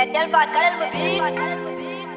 Etel Fat Mubin